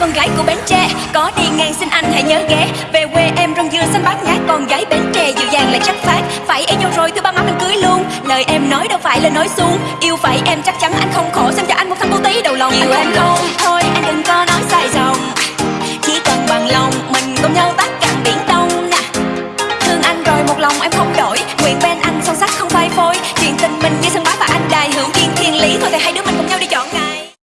con gái của Bến Tre. Có đi ngang xin anh hãy nhớ ghé. Về quê em rong dưa xanh bát ngát, Con gái Bến Tre dịu dàng lại chất phát. Phải yêu nhau rồi thứ ba má mình cưới luôn. Lời em nói đâu phải là nói suông Yêu phải em chắc chắn anh không khổ, Xem cho anh một thằng cô tí đầu lòng. Nhiều anh không